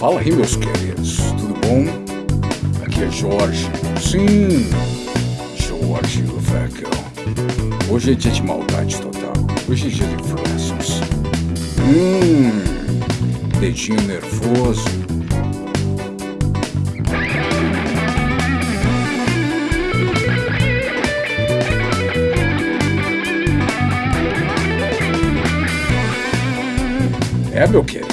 Fala aí, meus queridos, tudo bom? Aqui é Jorge. Sim, Jorge Vecchio. Hoje é dia de maldade total. Hoje é dia de flashes. Hum, dedinho nervoso. É, meu querido.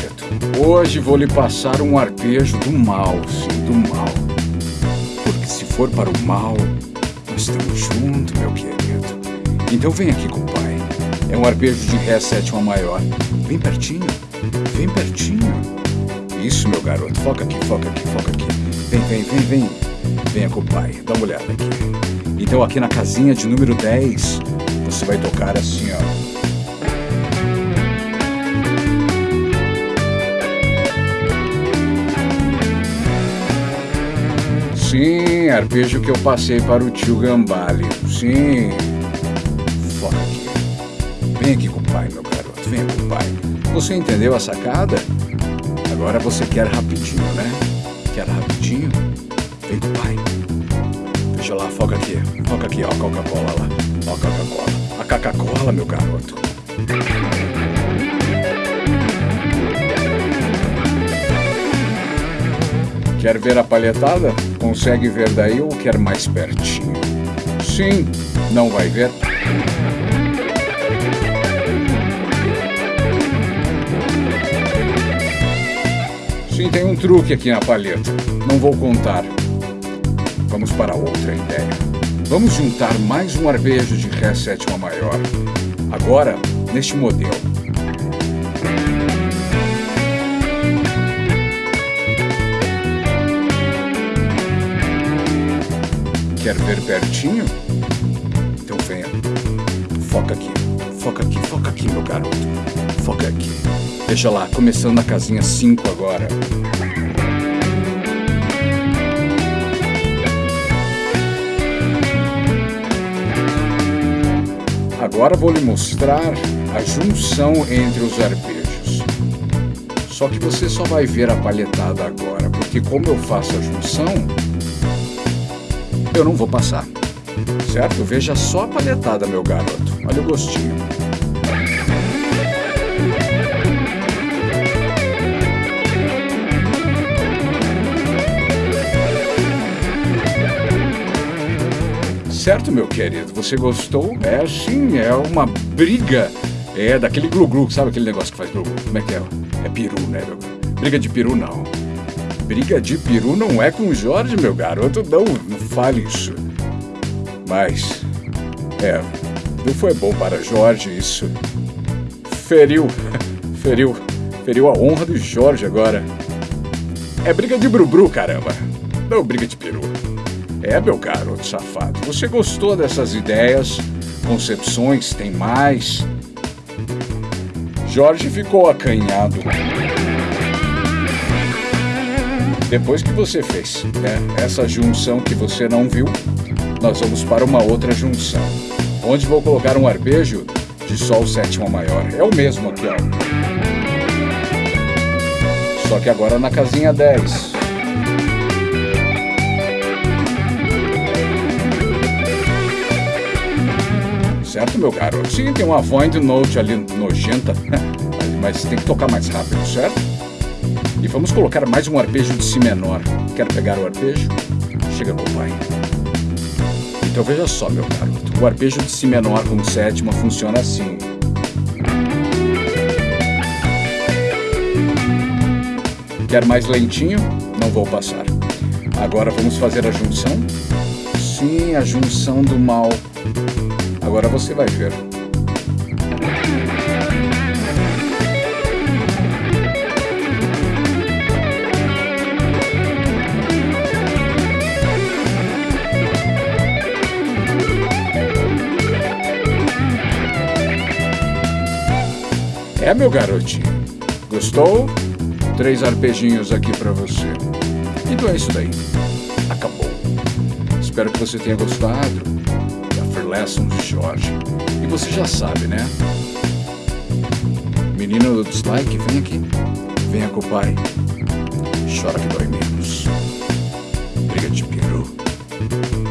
Hoje vou lhe passar um arpejo do mal, sim, do mal. Porque se for para o mal, nós estamos juntos, meu querido. Então vem aqui com o pai. É um arpejo de Ré sétima maior. Bem pertinho, vem pertinho. Isso, meu garoto. Foca aqui, foca aqui, foca aqui. Vem, vem, vem, vem. Venha com o pai. Dá uma olhada aqui. Então aqui na casinha de número 10, você vai tocar assim, ó. Sim, arpejo que eu passei para o tio Gambale. Sim. Aqui. Vem aqui com o pai, meu garoto. Vem com o pai. Você entendeu a sacada? Agora você quer rapidinho, né? Quer rapidinho? Vem com o pai. Veja lá, foca aqui. Foca aqui, ó, a Coca-Cola lá. Ó a Coca-Cola. A Coca-Cola, meu garoto. Quer ver a palhetada? Consegue ver daí ou quer mais pertinho? Sim, não vai ver? Sim, tem um truque aqui na palheta. Não vou contar. Vamos para outra ideia. Vamos juntar mais um arpejo de Ré sétima maior. Agora, neste modelo. Quer ver pertinho? Então venha. Foca aqui. Foca aqui, foca aqui, meu garoto. Foca aqui. Veja lá, começando na casinha 5 agora. Agora vou lhe mostrar a junção entre os arpejos. Só que você só vai ver a palhetada agora, porque como eu faço a junção, eu não vou passar. Certo? Veja só a palhetada, meu garoto. Olha o gostinho. Certo, meu querido? Você gostou? É sim, é uma briga. É daquele glu-glu, sabe aquele negócio que faz glu-glu? Como é que é? É peru, né? Briga de peru, não. Briga de peru não é com o Jorge, meu garoto. Não, não fale isso. Mas, é, não foi bom para Jorge isso. Feriu, feriu, feriu a honra do Jorge agora. É briga de brubru, caramba. Não briga de peru. É, meu garoto safado. Você gostou dessas ideias, concepções? Tem mais? Jorge ficou acanhado. Depois que você fez né, essa junção que você não viu, nós vamos para uma outra junção, onde vou colocar um arpejo de Sol sétima maior. É o mesmo aqui, ó. Só que agora na casinha 10. Certo, meu garoto? Sim, tem uma void note ali nojenta, mas tem que tocar mais rápido, certo? E vamos colocar mais um arpejo de Si menor. Quer pegar o arpejo? Chega com o pai. Então veja só, meu garoto. O arpejo de Si menor com sétima funciona assim. Quer mais lentinho? Não vou passar. Agora vamos fazer a junção? Sim, a junção do mal. Agora você vai ver. É, meu garotinho. Gostou? Três arpejinhos aqui para você. Então é isso daí. Acabou. Espero que você tenha gostado da Free Lessons de Jorge. E você já sabe, né? Menino do dislike, vem aqui. Venha com o pai. chora que dói menos. Briga de peru.